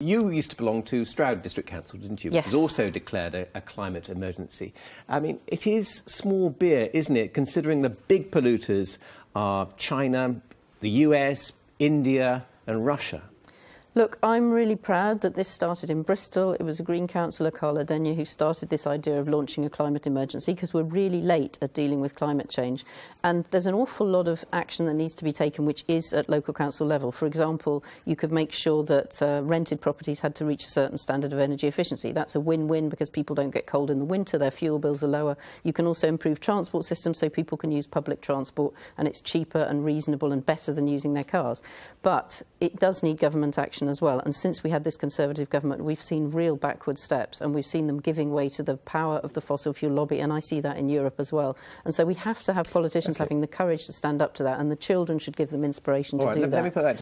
You used to belong to Stroud District Council, didn't you? Yes. Which has also declared a, a, climate emergency. I mean, it is small beer, isn't it, considering the big polluters are China, the US, India and Russia? Look, I'm really proud that this started in Bristol. It was a Green councillor, Carla Denyer, who started this idea of launching a climate emergency because we're really late at dealing with climate change. And there's an awful lot of action that needs to be taken, which is at local council level. For example, you could make sure that uh, rented properties had to reach a certain standard of energy efficiency. That's a win-win because people don't get cold in the winter, their fuel bills are lower. You can also improve transport systems so people can use public transport and it's cheaper and reasonable and better than using their cars. But it does need government action as well. And since we had this Conservative government, we've seen real backward steps and we've seen them giving way to the power of the fossil fuel lobby. And I see that in Europe as well. And so we have to have politicians okay. having the courage to stand up to that. And the children should give them inspiration All to right, do let, that. Let me put that